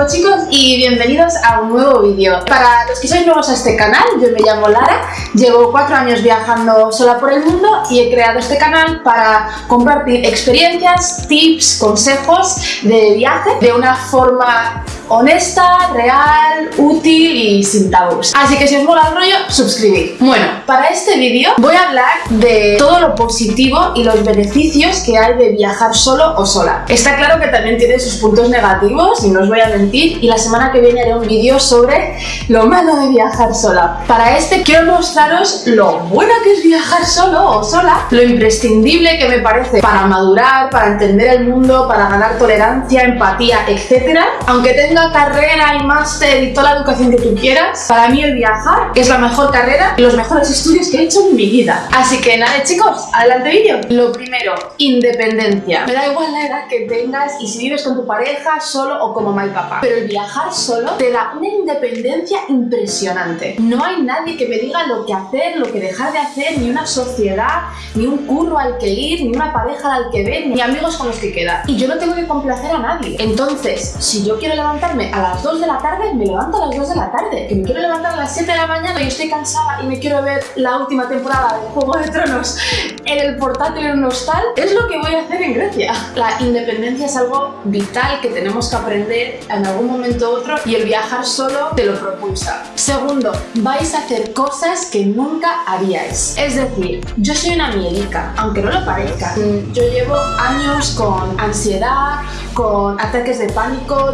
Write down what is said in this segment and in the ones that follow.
nuevo chicos y bienvenidos a un nuevo vídeo. Para los que sois nuevos a este canal, yo me llamo Lara, llevo cuatro años viajando sola por el mundo y he creado este canal para compartir experiencias, tips, consejos de viaje de una forma honesta, real, útil y sin tabús. Así que si os mola el rollo, suscribid. Bueno, para este vídeo voy a hablar de todo lo positivo y los beneficios que hay de viajar solo o sola. Está claro que también tiene sus puntos negativos y no os voy a mentir y la semana que viene haré un vídeo sobre lo malo de viajar sola. Para este quiero mostraros lo bueno que es viajar solo o sola, lo imprescindible que me parece para madurar, para entender el mundo, para ganar tolerancia, empatía, etc. Aunque tenga carrera y máster y toda la educación que tú quieras, para mí el viajar es la mejor carrera y los mejores estudios que he hecho en mi vida. Así que nada chicos, adelante vídeo. Lo primero, independencia. Me da igual la edad que tengas y si vives con tu pareja, solo o como y papá. Pero el viajar solo te da una independencia impresionante. No hay nadie que me diga lo que hacer, lo que dejar de hacer, ni una sociedad, ni un curro al que ir, ni una pareja al que ver, ni amigos con los que quedar. Y yo no tengo que complacer a nadie. Entonces, si yo quiero levantar a las 2 de la tarde, me levanto a las 2 de la tarde. Que me quiero levantar a las 7 de la mañana y estoy cansada y me quiero ver la última temporada de Juego de Tronos en el portátil en un hostal, es lo que voy a hacer en Grecia. La independencia es algo vital que tenemos que aprender en algún momento u otro y el viajar solo te lo propulsa. Segundo, vais a hacer cosas que nunca haríais. Es decir, yo soy una miedica, aunque no lo parezca. Yo llevo años con ansiedad, con ataques de pánico,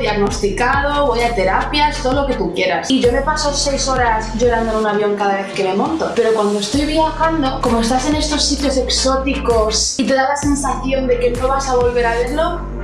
voy a terapias, todo lo que tú quieras. Y yo me paso seis horas llorando en un avión cada vez que me monto. Pero cuando estoy viajando, como estás en estos sitios exóticos y te da la sensación de que no vas a volver a verlo,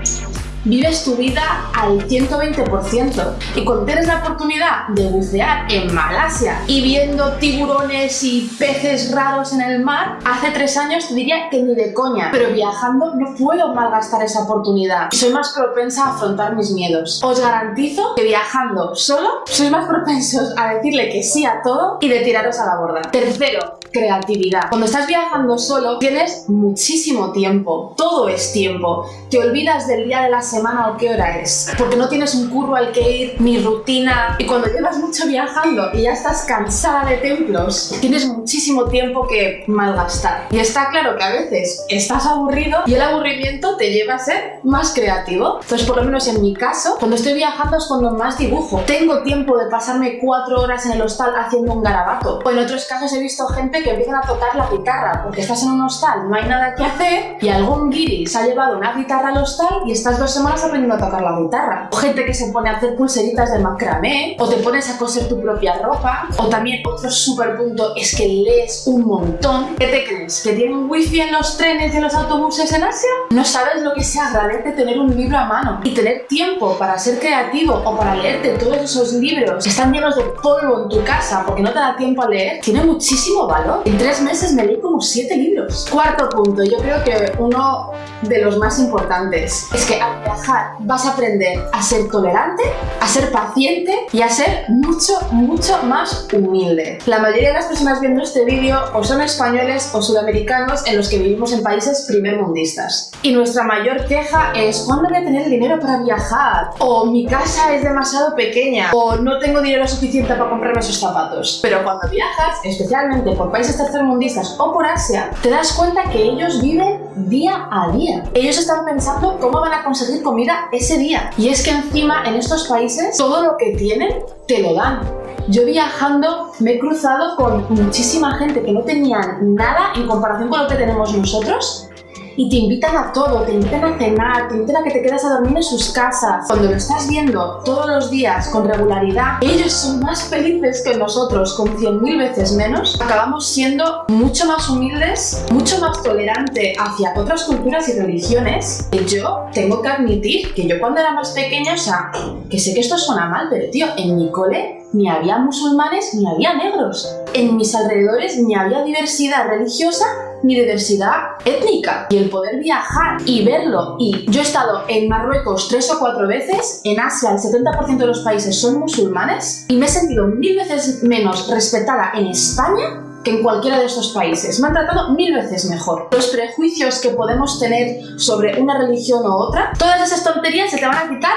vives tu vida al 120%. Y cuando tienes la oportunidad de bucear en Malasia y viendo tiburones y peces raros en el mar, hace tres años te diría que ni de coña. Pero viajando no puedo malgastar esa oportunidad. Soy más propensa a afrontar mis miedos. Os garantizo que viajando solo sois más propensos a decirle que sí a todo y de tiraros a la borda. Tercero, creatividad. Cuando estás viajando solo tienes muchísimo tiempo. Todo es tiempo. Te olvidas del día de la semana o qué hora es. Porque no tienes un curro al que ir, ni rutina. Y cuando llevas mucho viajando y ya estás cansada de templos, tienes muchísimo tiempo que malgastar. Y está claro que a veces estás aburrido y el aburrimiento te lleva a ser más creativo. Entonces, por lo menos en mi caso, cuando estoy viajando es cuando más dibujo. Tengo tiempo de pasarme cuatro horas en el hostal haciendo un garabato. O en otros casos he visto gente que empiezan a tocar la guitarra porque estás en un hostal, no hay nada que hacer y algún guiri se ha llevado una guitarra al hostal y estás dos semanas aprendiendo a tocar la guitarra. O gente que se pone a hacer pulseritas de macramé, o te pones a coser tu propia ropa, o también otro súper punto es que lees un montón. ¿Qué te crees? ¿Que tienen wifi en los trenes y en los autobuses en Asia? No sabes lo que se agradece tener un libro a mano y tener tiempo para ser creativo o para leerte todos esos libros que están llenos de polvo en tu casa porque no te da tiempo a leer, tiene muchísimo valor. En tres meses me leí como siete libros. Cuarto punto, yo creo que uno de los más importantes es que al viajar vas a aprender a ser tolerante, a ser paciente y a ser mucho, mucho más humilde. La mayoría de las personas viendo este vídeo o son españoles o sudamericanos en los que vivimos en países primermundistas. Y nuestra mayor queja es ¿cuándo voy a tener dinero para viajar? O mi casa es demasiado pequeña o no tengo dinero suficiente para comprarme esos zapatos. Pero cuando viajas, especialmente por países tercermundistas o por Asia, te das cuenta que ellos viven día a día. Ellos están pensando cómo van a conseguir comida ese día. Y es que encima en estos países todo lo que tienen te lo dan. Yo viajando me he cruzado con muchísima gente que no tenía nada en comparación con lo que tenemos nosotros y te invitan a todo, te invitan a cenar, te invitan a que te quedes a dormir en sus casas. Cuando lo estás viendo todos los días con regularidad, ellos son más felices que nosotros con 100.000 veces menos. Acabamos siendo mucho más humildes, mucho más tolerante hacia otras culturas y religiones. Y yo tengo que admitir que yo cuando era más pequeña, o sea, que sé que esto suena mal, pero tío, en mi cole ni había musulmanes ni había negros. En mis alrededores ni había diversidad religiosa ni diversidad étnica. Y el poder viajar y verlo, y yo he estado en Marruecos tres o cuatro veces, en Asia el 70% de los países son musulmanes, y me he sentido mil veces menos respetada en España que en cualquiera de estos países. Me han tratado mil veces mejor. Los prejuicios que podemos tener sobre una religión u otra, todas esas tonterías se te van a quitar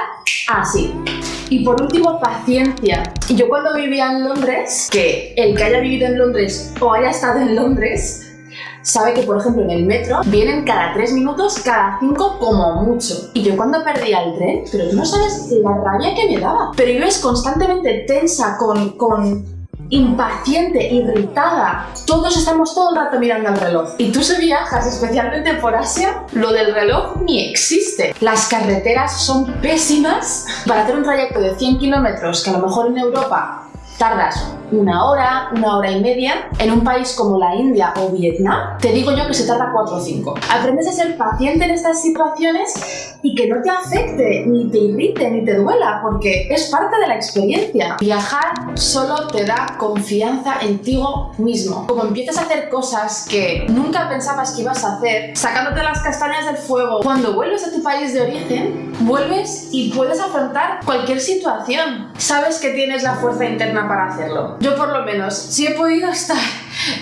así. Y por último, paciencia. Yo cuando vivía en Londres, que el que haya vivido en Londres o haya estado en Londres, sabe que, por ejemplo, en el metro vienen cada 3 minutos, cada 5 como mucho. Y yo cuando perdía el tren, pero tú no sabes la rabia que me daba. Pero vives constantemente tensa, con, con impaciente, irritada. Todos estamos todo el rato mirando al reloj. Y tú si viajas, especialmente por Asia, lo del reloj ni existe. Las carreteras son pésimas. Para hacer un trayecto de 100 kilómetros, que a lo mejor en Europa tardas una hora, una hora y media, en un país como la India o Vietnam, te digo yo que se tarda 4 o 5. Aprendes a ser paciente en estas situaciones y que no te afecte, ni te irrite, ni te duela, porque es parte de la experiencia. Viajar solo te da confianza en ti mismo. Como empiezas a hacer cosas que nunca pensabas que ibas a hacer, sacándote las castañas del fuego, cuando vuelves a tu país de origen, vuelves y puedes afrontar cualquier situación. Sabes que tienes la fuerza interna para hacerlo. Yo por lo menos, si he podido estar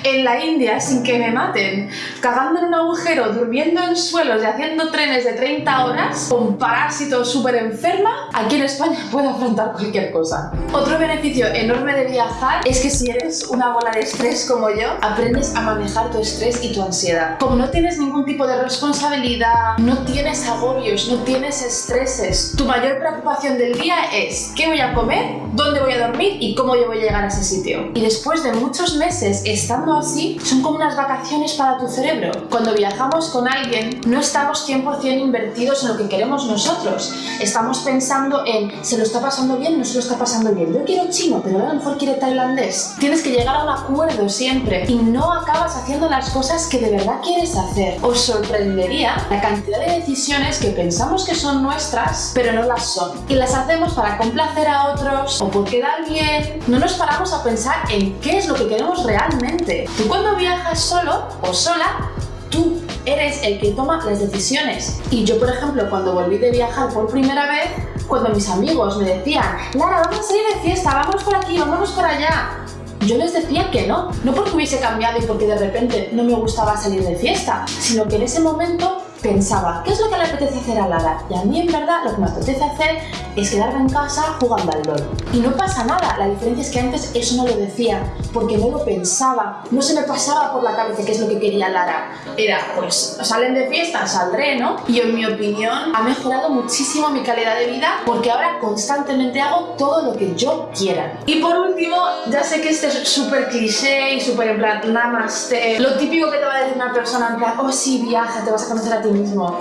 en la India sin que me maten, cagando en un agujero, durmiendo en suelos y haciendo trenes de 30 horas, con parásitos súper enferma, aquí en España puedo afrontar cualquier cosa. Otro beneficio enorme de viajar es que si eres una bola de estrés como yo, aprendes a manejar tu estrés y tu ansiedad. Como no tienes ningún tipo de responsabilidad, no tienes agobios, no tienes estreses, tu mayor preocupación del día es qué voy a comer, dónde voy a dormir y cómo yo voy a llegar a ese sitio. Y después de muchos meses estando así, son como unas vacaciones para tu cerebro. Cuando viajamos con alguien, no estamos 100% invertidos en lo que queremos nosotros. Estamos pensando en, ¿se lo está pasando bien? ¿No se lo está pasando bien? Yo quiero chino, pero a lo mejor quiere tailandés. Tienes que llegar a un acuerdo siempre y no acabas haciendo las cosas que de verdad quieres hacer. Os sorprendería la cantidad de decisiones que pensamos que son nuestras, pero no las son. Y las hacemos para complacer a otros o por quedar bien. No nos paramos a pensar en qué es lo que queremos realmente Tú cuando viajas solo o sola, tú eres el que toma las decisiones. Y yo, por ejemplo, cuando volví de viajar por primera vez, cuando mis amigos me decían, Lara, vamos a salir de fiesta, vamos por aquí, vamos por allá. Yo les decía que no, no porque hubiese cambiado y porque de repente no me gustaba salir de fiesta, sino que en ese momento pensaba, ¿qué es lo que le apetece hacer a Lara? Y a mí en verdad lo que me apetece hacer es quedarme en casa jugando al LOL. Y no pasa nada, la diferencia es que antes eso no lo decía, porque no lo pensaba, no se me pasaba por la cabeza qué es lo que quería Lara. Era, pues, salen de fiesta, saldré, ¿no? Y en mi opinión ha mejorado muchísimo mi calidad de vida porque ahora constantemente hago todo lo que yo quiera. Y por último, ya sé que este es súper cliché y súper en plan, namaste, lo típico que te va a decir una persona en plan, oh sí, viaja, te vas a conocer a ti mismo.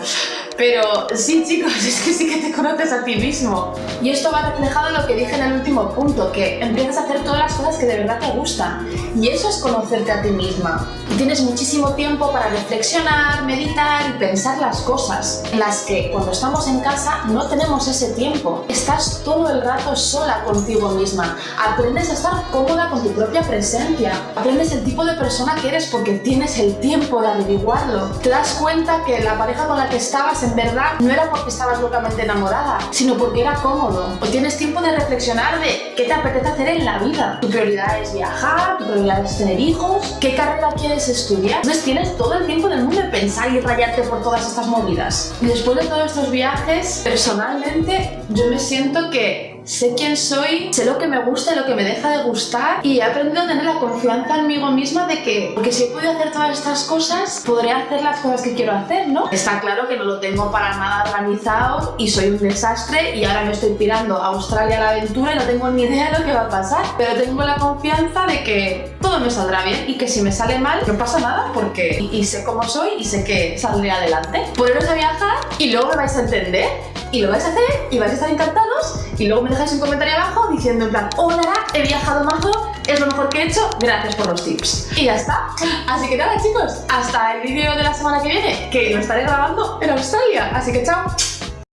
Pero sí, chicos, es que sí que te conoces a ti mismo. Y esto va reflejado en lo que dije en el último punto, que empiezas a hacer todas las cosas que de verdad te gustan. Y eso es conocerte a ti misma. Y tienes muchísimo tiempo para reflexionar, meditar y pensar las cosas, en las que cuando estamos en casa no tenemos ese tiempo. Estás todo el rato sola contigo misma. Aprendes a estar cómoda con tu propia presencia. Aprendes el tipo de persona que eres porque tienes el tiempo de averiguarlo. Te das cuenta que la pareja con la que estabas en verdad no era porque estabas locamente enamorada, sino porque era cómodo. O tienes tiempo de reflexionar de qué te apetece hacer en la vida. Tu prioridad es viajar, tu prioridad es tener hijos, qué carrera quieres estudiar. Entonces tienes todo el tiempo del mundo de pensar y rayarte por todas estas movidas. Y después de todos estos viajes, personalmente yo me siento que sé quién soy, sé lo que me gusta lo que me deja de gustar y he aprendido a tener la confianza en mí misma de que, porque si he podido hacer todas estas cosas, podré hacer las cosas que quiero hacer, ¿no? Está claro que no lo tengo para nada organizado y soy un desastre y ahora me estoy pirando a Australia a la aventura y no tengo ni idea de lo que va a pasar, pero tengo la confianza de que todo me saldrá bien y que si me sale mal no pasa nada porque y, sé cómo soy y sé que saldré adelante. Poneros a viajar y luego me vais a entender y lo vais a hacer y vais a estar encantados y luego me dejáis un comentario abajo diciendo en plan hola, he viajado mazo, es lo mejor que he hecho, gracias por los tips. Y ya está. Así que nada chicos, hasta el vídeo de la semana que viene, que lo estaré grabando en Australia. Así que chao.